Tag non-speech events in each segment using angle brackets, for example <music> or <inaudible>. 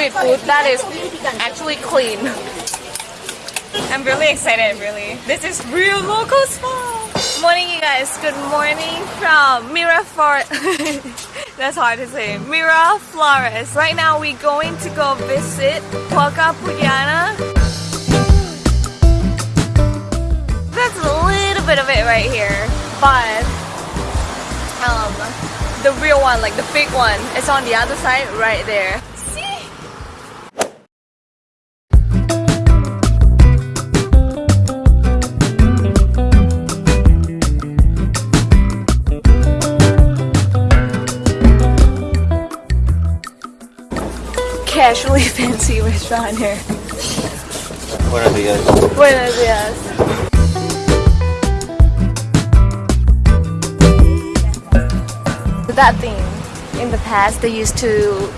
street food that is actually clean. I'm really excited, really. This is real local spot. Morning, you guys. Good morning from Miraflores. <laughs> That's hard to say. Miraflores. Right now, we're going to go visit Huaca Pucllana. That's a little bit of it right here, but um, the real one, like the big one, is on the other side right there. Casually <laughs> fancy restaurant here. Buenos días. Buenos días. That thing, in the past they used to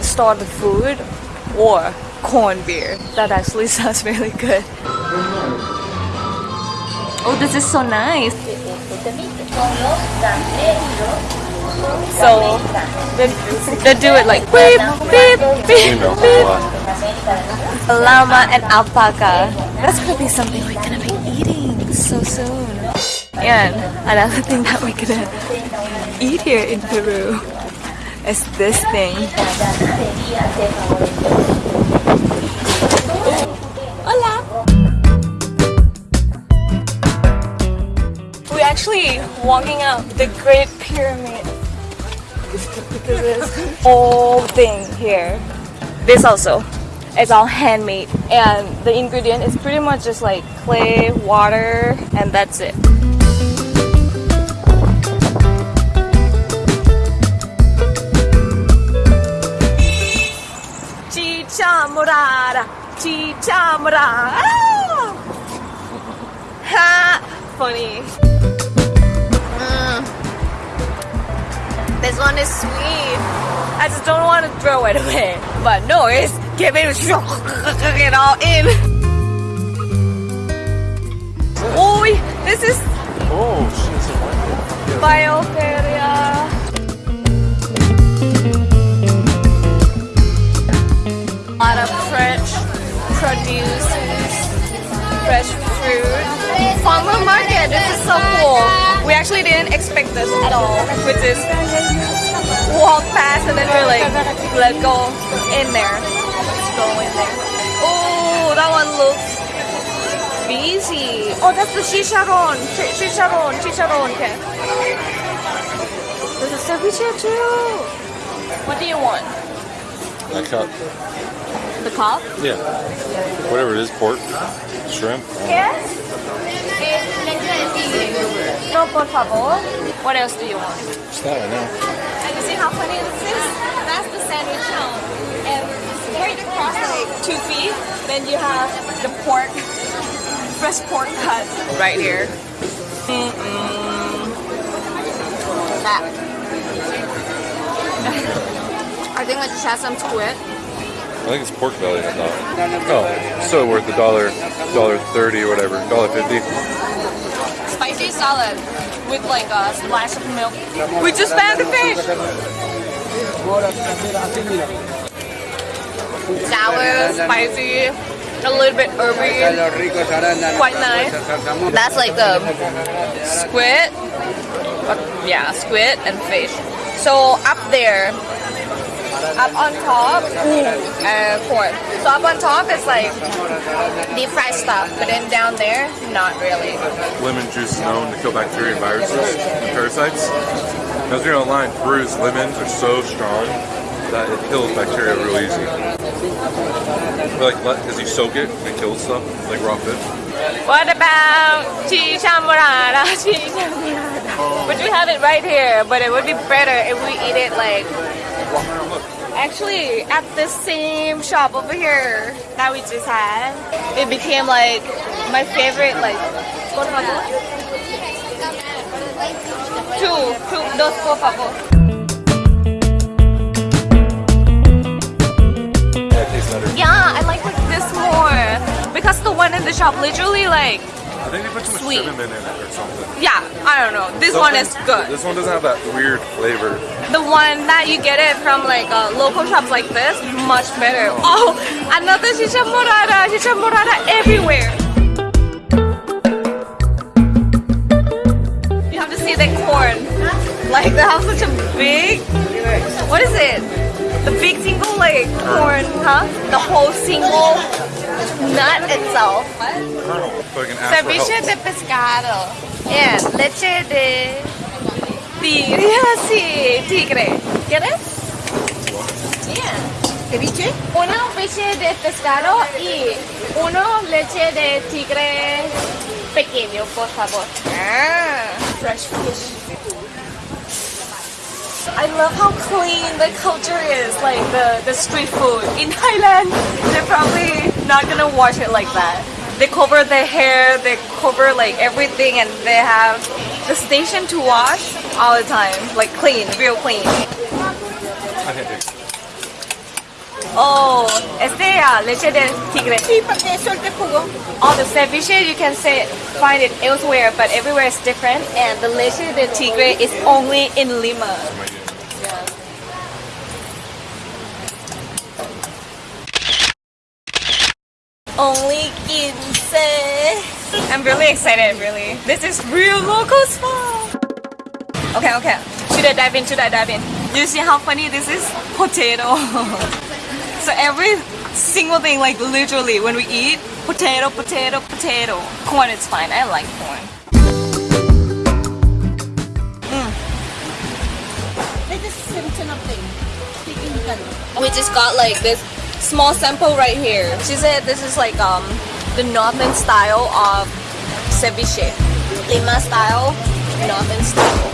store the food or corn beer. That actually <laughs> sounds really good. Oh, this is so nice. So they, they do it like beep, beep, beep, beep. Llama and alpaca. That's gonna be something we're gonna be eating so soon. And another <laughs> thing that we're gonna eat here in Peru is this thing. Oh. Hola! We're actually walking up the Great Pyramid. This whole thing here. This also. It's all handmade and the ingredient is pretty much just like clay, water, and that's it. Chicha morada, chicha morada. Ah! <laughs> Ha! Funny. This one is sweet. I just don't want to throw it away. But no, it's give it <laughs> it all in. We didn't expect this at all. We just walk past and then we're like, let's go in there. Let's go in there. Oh, that one looks busy. Oh, that's the chicharron. Ch- chicharron, chicharron. Okay. There's a ceviche too. What do you want? That cup. The cup? Yeah. Whatever it is, pork, shrimp. Yes. No, por favor. What else do you want? Just that one now. And you see how funny this is? That's the sandwich zone. And right across like two feet, then you have the pork, fresh pork cut right here. Mm-mm. That. <laughs> I think I just had some squid. I think it's pork belly, I thought. Oh, still worth a dollar, dollar thirty or whatever, dollar fifty. Spicy salad with like a splash of milk. We just found the fish. Sour, spicy, a little bit herby, quite nice. That's like the squid, yeah, squid and fish. So up there, up on top, uh, corn. So up on top is like deep fried stuff, but then down there, not really. Lemon juice is known to kill bacteria and viruses and parasites. As you know online, Peru's lemons are so strong that it kills bacteria real easy. But like, because you soak it and it kills stuff, like raw fish. What about chicha morada? <laughs> Chicha morada. But we have it right here, but it would be better if we eat it like actually at the same shop over here that we just had. It became like my favorite like por favor. Two, two, dos por favor. Yeah, it tastes better. Yeah, I like like this more because the one in the shop literally like think they put too much Sweet. cinnamon in it or something. Yeah, I don't know. This one is good. This one doesn't have that weird flavor. The one that you get it from like uh, local shops like this, much better. Oh, another chicha morada, chicha morada everywhere. You have to see the corn. Like they have such a big, what is it? The big single like corn, huh? The whole single nut itself. So I can Ceviche de pescado and leche de tigre. Yeah, <laughs> sí, tigre. ¿Quieres? Yeah. ¿Ceviche? Uno leche de pescado y uno leche de tigre pequeño, por favor. Ah, fresh fish. I love how clean the culture is, like the, the street food. In Thailand, they're probably not gonna wash it like that. They cover their hair, they cover like everything, and they have the station to wash all the time, like clean, real clean. Okay. Oh, este ah, leche de tigre. Sí, porque suelte jugo. All the ceviche you can say find it elsewhere, but everywhere is different. And the leche de tigre is only in Lima. Only 15. I'm really excited, really. This is real local spot. Okay, okay. Should I dive in? Should I dive in? You see how funny this is? Potato. <laughs> so every single thing, like literally, when we eat, potato, potato, potato. Corn is fine. I like corn. This is Simpson of thing. Speaking Tagalog. We just got like this small sample right here. She said this is like um the northern style of ceviche. Lima style, northern style.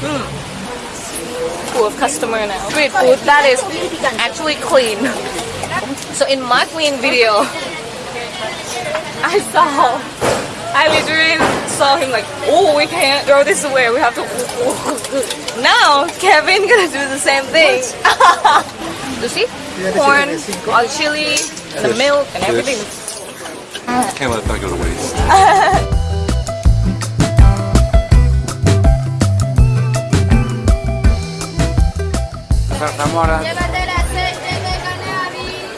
Mm. Full of customer now. Street food that is actually clean. So in my clean video, <laughs> I saw I literally saw him like, oh, we can't throw this away. We have to. <laughs> Now Kevin gonna do the same thing. <laughs> you see, corn, all the chili, and the milk, and Fish. everything. Can't let that go to waste.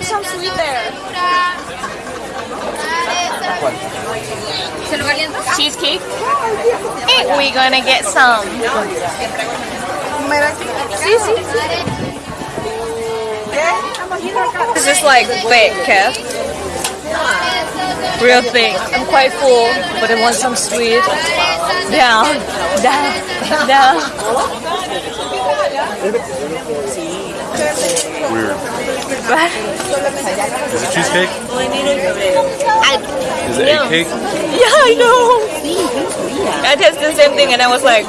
Some sweet there. Cheesecake. And we gonna get some. This is like thick, Kev. Real thing. I'm quite full, but I want some sweet. Down, down, <laughs> down. Weird. But Is it cheesecake? I, Is it Yeah. egg cake? yeah, I know. I tested the same thing and I was like,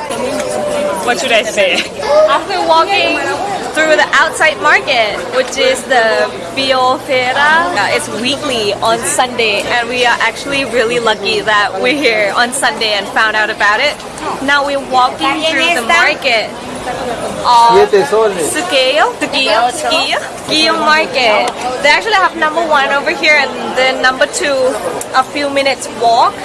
what should I say? After walking through the outside market, which is the Bioferia, uh, it's weekly on Sunday, and we are actually really lucky that we're here on Sunday and found out about it. Now we're walking through the market of Surquillo, Surquillo, Surquillo, Surquillo Market. They actually have number one over here and then number two a few minutes walk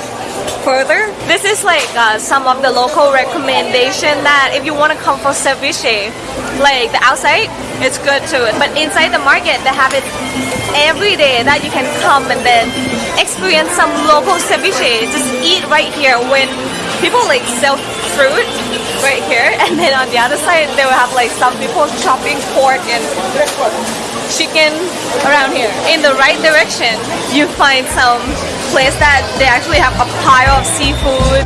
further. This is like uh, some of the local recommendation that if you want to come for ceviche, like the outside, it's good too. But inside the market, they have it every day that you can come and then experience some local ceviche. Just eat right here when people like sell fruit right here, <laughs> and then on the other side they will have like some people chopping pork and chicken around here. In the right direction, you find some place that they actually have a pile of seafood.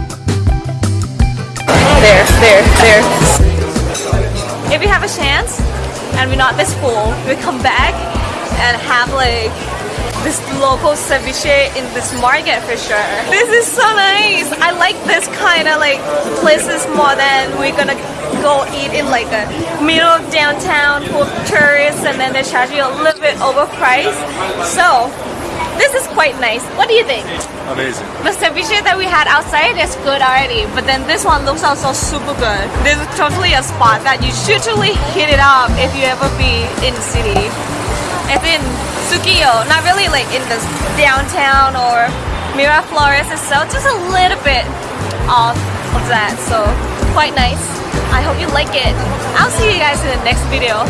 There, there, there. If we have a chance and we're not this full, we come back and have like this local ceviche in this market for sure. This is so nice. I like this kind of like places more than we're gonna go eat in like a middle of downtown full of tourists and then they charge you a little bit overpriced. So this is quite nice. What do you think? Amazing. The ceviche that we had outside is good already, but then this one looks also super good. This is totally a spot that you should totally hit it up if you ever be in the city. It's in Surquillo, not really like in the downtown or Miraflores itself, just a little bit off of that. So quite nice. I hope you like it. I'll see you guys in the next video.